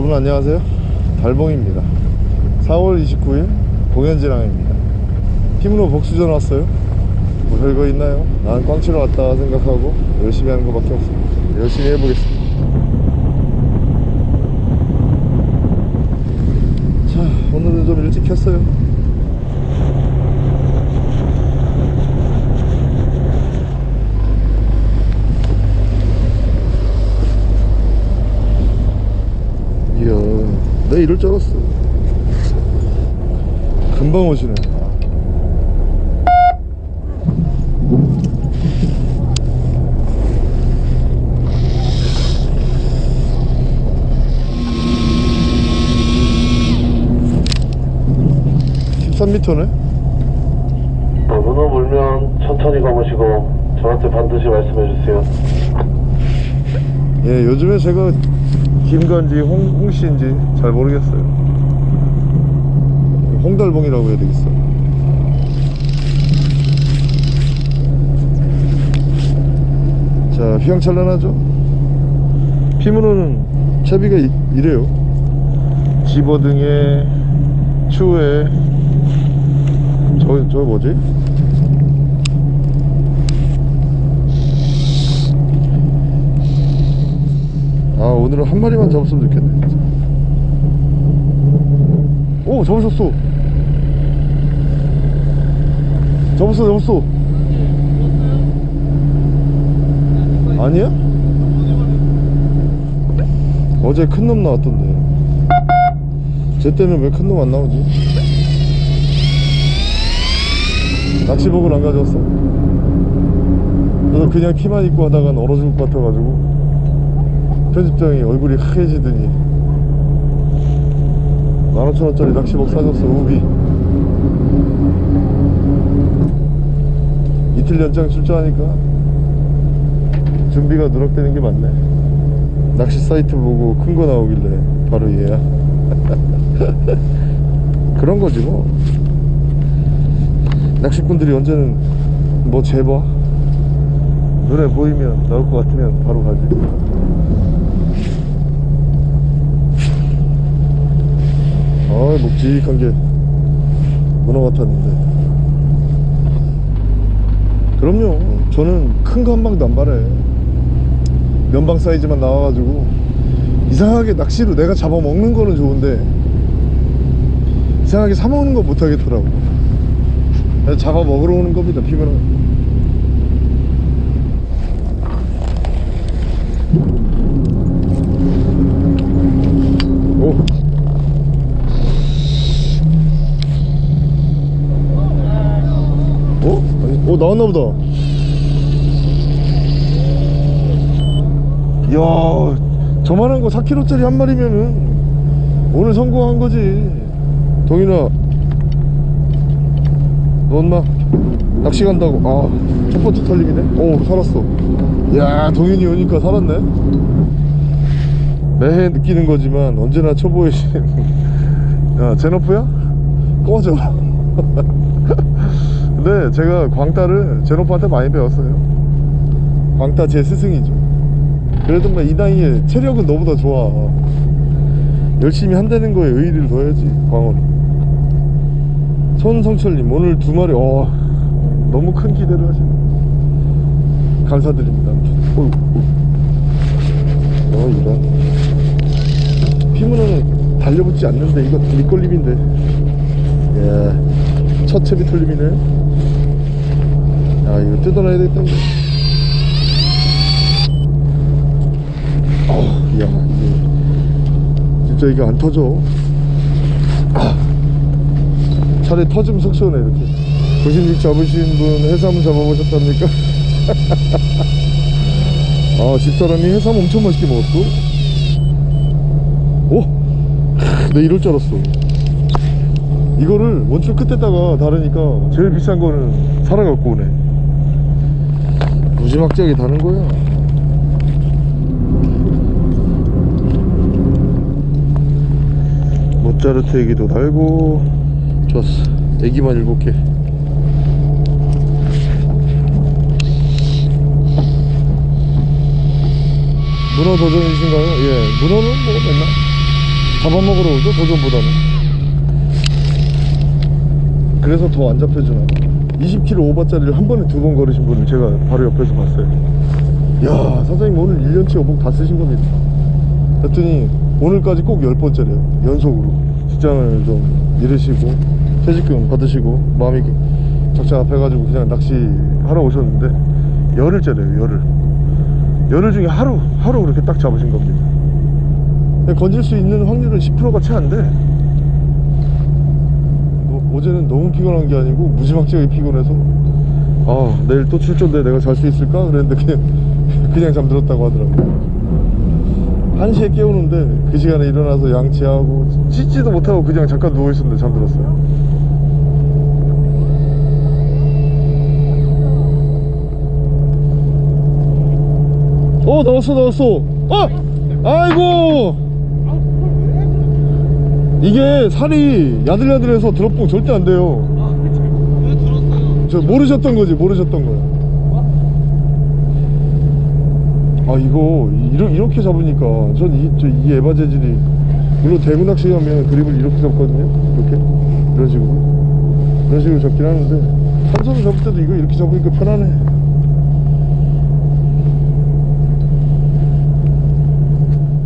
여러분 안녕하세요. 달봉입니다. 4월 29일 공연지랑입니다. 힘으로 복수전 왔어요? 뭐 별거 있나요? 난 꽝치러 왔다 생각하고 열심히 하는 것밖에 없습니다. 열심히 해보겠습니다. 자 오늘은 좀 일찍 켰어요 이야 나 이럴 줄 알았어. 금방 오시네. (13m네) 어, 문어 물면 천천히 감으시고 저한테 반드시 말씀해 주세요. 예 요즘에 제가 김건지 홍, 홍씨인지 잘 모르겠어요. 홍달봉이라고 해야 되겠어. 자 휘황찬란하죠? 피문어는 채비가 이, 이래요. 집어등에 추에. 저, 저 뭐지? 아 오늘은 한 마리만 잡았으면 좋겠네 진짜. 오 잡으셨어 잡았어 잡았어 아니야? 어제 큰 놈 나왔던데 쟤 때는 왜큰 놈 안 나오지? 낚시복을 안 가져왔어? 그래서 그냥 키만 입고 하다가 얼어줄 것 같아가지고 편집장이 얼굴이 하얘지더니 15,000원짜리 낚시복 사줬어 우비. 이틀 연장 출조하니까 준비가 누락되는 게 맞네. 낚시 사이트 보고 큰 거 나오길래 바로 얘야. 그런 거지 뭐. 낚시꾼들이 언제는 뭐 재봐? 눈에 보이면 나올 것 같으면 바로 가지 아 묵직한 게 문어 같았는데. 그럼요. 저는 큰 거 한 방도 안 바래 면방 사이즈만 나와가지고 이상하게 낚시로 내가 잡아먹는 거는 좋은데 이상하게 사먹는 거 못하겠더라고. 잡아먹으러 오는 겁니다 피면은 오 어 나왔나 보다. 이야 저만한 거 4kg짜리 한 마리면은 오늘 성공한 거지. 동인아. 너 엄마 낚시 간다고. 아 첫 번째 털림이네 오 살았어. 야 동인이 오니까 살았네. 매해 느끼는 거지만 언제나 초보의 신. 야, 제너프야? 꺼져 근데 제가 광따를 제노프한테 많이 배웠어요. 광따 제 스승이죠. 그래도 뭐이 나이에 체력은 너보다 좋아. 열심히 한다는 거에 의의를 둬야지 광어는. 손성철님 오늘 두 마리 어 너무 큰 기대를 하시네. 감사드립니다. 어휴, 어 이런. 피문어는 달려붙지 않는데 이거 밑걸림인데. 예, 첫 채비 털림이네 뜯어놔야 되겠다 어, 야 이게. 진짜 이거 안 터져. 아, 차라리 터지면 속 시원해 이렇게. 고신육 잡으신 분 해삼 잡아보셨답니까? 아 집사람이 해삼 엄청 맛있게 먹었어 오! 내 이럴 줄 알았어. 이거를 원줄 끝에다가 다르니까 제일 비싼 거는 살아 갖고 오네 무지막지하게 다는 거야 모짜르트 애기도 달고. 좋았어. 애기만 일곱 개. 문어 도전이신가요? 예 문어는 뭐 맨날 잡아먹으러 오죠 도전보다는 그래서 더 안 잡혀주나? 20km 오버짜리를 한 번에 두 번 걸으신 분을 제가 바로 옆에서 봤어요. 야 사장님 오늘 1년치 어복 다 쓰신 겁니다 그랬더니 오늘까지 꼭 10번째래요 연속으로. 직장을 좀 잃으시고 퇴직금 받으시고 마음이 착잡해가지고 그냥 낚시하러 오셨는데 열흘째래요 열흘. 열흘 중에 하루 하루 그렇게 딱 잡으신 겁니다. 건질 수 있는 확률은 10%가 채 안돼. 뭐, 어제는 너무 피곤한 게 아니고 무지막지하게 피곤해서 아 내일 또 출조인데 내가 잘 수 있을까? 그랬는데 그냥 그냥 잠들었다고 하더라고요. 1시에 깨우는데 그 시간에 일어나서 양치하고 씻지도 못하고 그냥 잠깐 누워있었는데 잠들었어요. 어 나왔어 나왔어. 어 아이고 이게 살이 야들야들해서 드롭봉 절대 안 돼요. 저 모르셨던 거지 모르셨던 거야. 아 이거 이렇게, 이렇게 잡으니까 전 이 저 이 에바 재질이 물론 대구 낚시 가면 그립을 이렇게 잡거든요 이렇게. 이런 식으로. 이런 식으로 잡긴 하는데 한 손으로 잡을 때도 이거 이렇게 잡으니까 편하네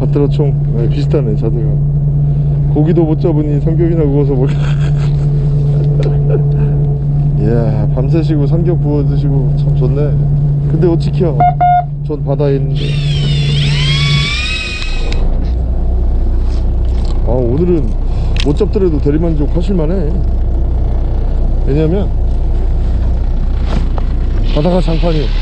밭들어총. 네, 비슷하네 자세가 고기도 못 잡으니 삼겹이나 구워서 먹 이야 밤새시고 삼겹 구워 드시고 참 좋네. 근데 어찌키야 전 바다에 있는데. 아 오늘은 못 잡더라도 대리만족 하실만해. 왜냐면 바다가 장판이에요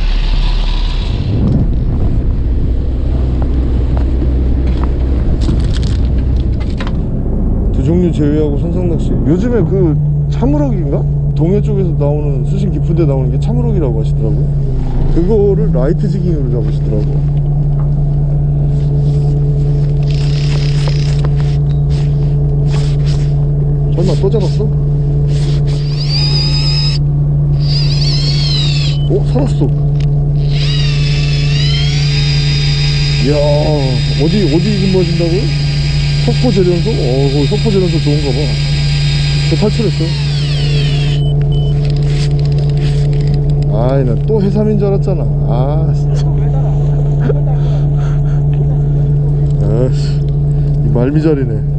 두 종류 제외하고 선상낚시 요즘에 그 참으럭인가? 동해 쪽에서 나오는 수심 깊은 데 나오는 게 참으럭이라고 하시더라고요 그거를 라이트 지깅으로 잡으시더라고 설마 또 잡았어? 어? 살았어 이야 어디 어디 근무하신다고요? 석포재련소? 어, 거기 석포재련소 좋은가 봐. 저 탈출했어. 아이, 나 또 해삼인 줄 알았잖아. 아, 진짜. 아씨, 이 말미잘이네.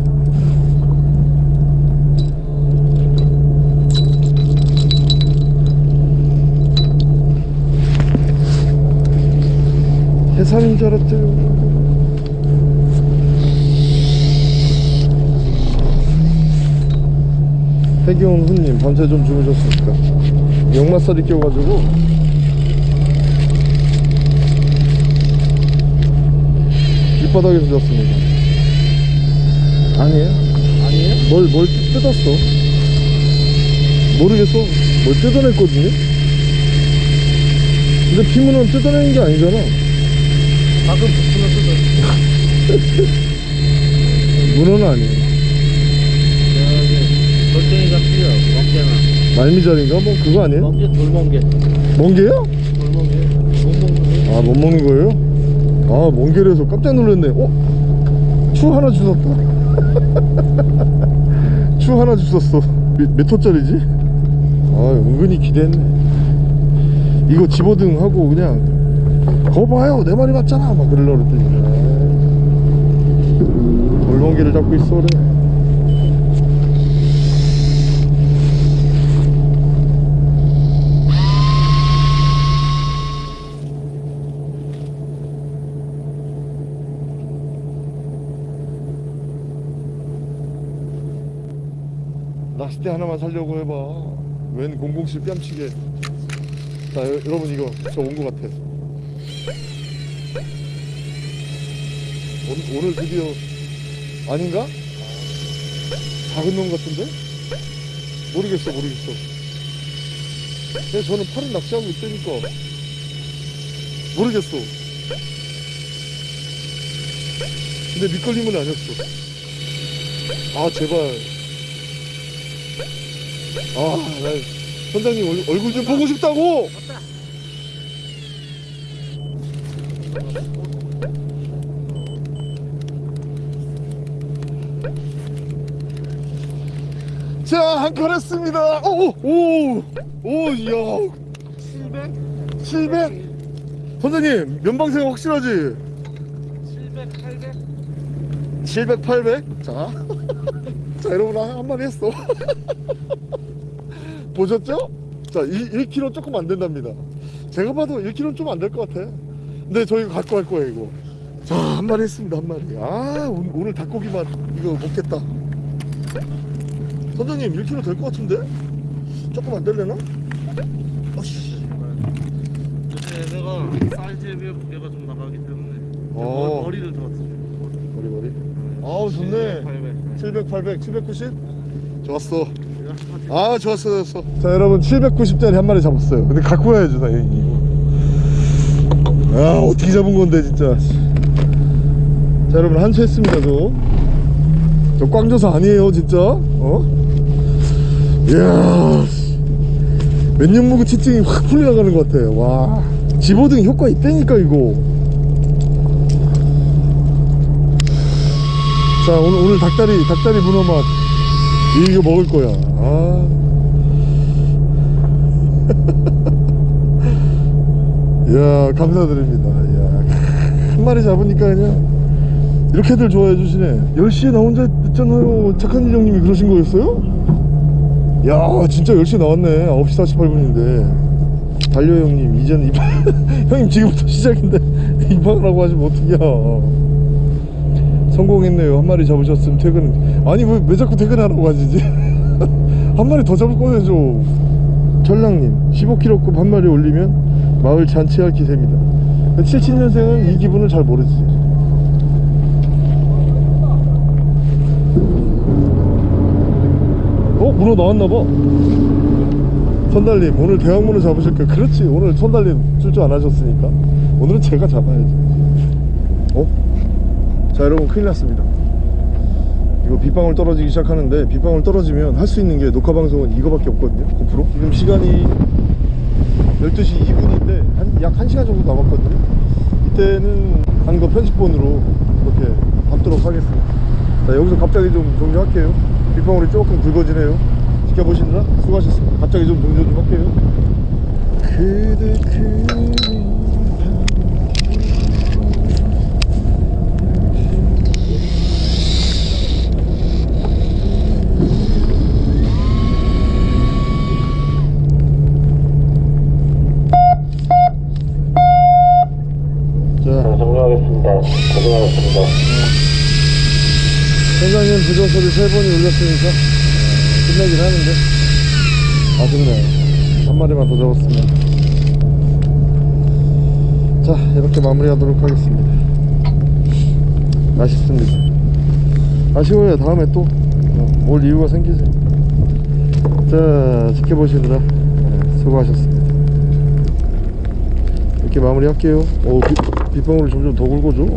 해삼인 줄 알았대요. 해기온 훈님 밤새 좀 주무셨습니까? 역마살이 껴가지고 길바닥에서 잤습니다 아니에요? 아니에요? 뭘, 뭘 뜯었어 모르겠어 뭘 뜯어냈거든요? 근데 피문은 뜯어내는 게 아니잖아 방금 부품을 뜯어 문어는 아니에요 돌덩이가 필요 멍게나 말미잘인가? 뭐 그거 아니에요? 멍게 돌멍게 멍게요? 돌멍게 못 먹는 거아못 먹는 거예요? 아 멍게라서 깜짝 놀랐네 어? 추 하나 주웠다 추 하나 주웠어 몇, 몇 호짜리지? 아 은근히 기대했네 이거 집어등 하고 그냥 거 봐요 내 말이 맞잖아 막 그러려고 그랬더니 아, 돌멍게를 잡고 있어 그래 낚싯대 하나만 살려고 해봐. 웬 007 뺨치게. 자 여, 여러분 이거 저온거 같아. 오늘, 오늘 드디어 아닌가? 작은 놈 같은데? 모르겠어 모르겠어. 근데 저는 팔은 낚시하고 있다니까. 모르겠어. 근데 밑걸림은 아니었어. 아 제발 아, 나 선장님 얼, 얼굴 좀 보고 싶다고! 자, 한칸 했습니다. 오, 오, 오, 이야. 700? 700? 선생님, 면방생 확실하지? 700, 800? 700, 800? 자. 자, 여러분, 한, 한 마리 했어. 보셨죠? 자, 1, 1kg 조금 안 된답니다. 제가 봐도 1kg 좀안 될 것 같아. 근데 저희 가 갖고 갈 거예요, 이거. 자, 한 마리 했습니다, 한 마리. 아, 오늘, 오늘 닭고기만 이거 먹겠다. 선생님, 1kg 될 것 같은데? 조금 안 될래나? 어씨. 얘가 사이즈에 비해 무게가 좀 나가기 때문에 어. 머리를 더 맞춰줘 머리, 머리. 아우, 좋네. 800 700, 800, 790? 좋았어. 아 좋았어 좋았어. 자 여러분 790짜리 한 마리 잡았어요. 근데 갖고 가야죠 당연히. 아 어떻게 잡은 건데 진짜. 자 여러분 한치 했습니다 저 저 꽝져서 아니에요 진짜. 어? 이야 몇년 묵은 치증이 확 풀려나가는 것 같아 와. 집어등 효과 있다니까 이거 자 오늘 오늘 닭다리 닭다리 문어 맛 이거 먹을 거야. 아. 야 감사드립니다. 야, 한 마리 잡으니까 그냥 이렇게들 좋아해 주시네. 10시에 나 혼자 있잖아요. 착한 인형님이 그러신 거였어요? 야 진짜 10시에 나왔네. 9시 48분인데. 달려 형님 이제는 입학 형님 지금부터 시작인데 입학을 하고 하시면 어떡이야 성공했네요. 한 마리 잡으셨으면 퇴근. 아니 왜, 왜 자꾸 퇴근하라고 하시지? 한 마리 더 잡을 거야죠 전랑님 15kg급 한 마리 올리면 마을 잔치할 기세입니다. 77년생은 이 기분을 잘 모르지. 어? 문어 나왔나봐. 선달님 오늘 대왕문어 잡으실 거예요 그렇지. 오늘 선달님 출조 안 하셨으니까. 오늘은 제가 잡아야지. 어? 자 여러분 큰일 났습니다. 이거 빗방울 떨어지기 시작하는데 빗방울 떨어지면 할 수 있는 게 녹화 방송은 이거밖에 없거든요 고프로. 지금 시간이 12시 2분인데 한, 약 1시간 정도 남았거든요. 이때는 한 거 편집본으로 이렇게 담도록 하겠습니다. 자 여기서 갑자기 좀 종료할게요. 빗방울이 조금 굵어지네요. 지켜보시느라 수고하셨습니다. 갑자기 좀 종료 좀 할게요. 그대 그리 자 자, 정리하겠습니다. 고생하셨습니다. 선장님 부조소리 세 번이 울렸으니까 어, 끝내긴 하는데. 아쉽네 한 마리만 더 잡았으면. 자 이렇게 마무리하도록 하겠습니다. 아쉽습니다. 아쉬워요. 다음에 또 어, 올 이유가 생기지 자 지켜보시느라 네, 수고하셨습니다. 이렇게 마무리할게요. 오 빗, 빗방울이 점점 더 굵어져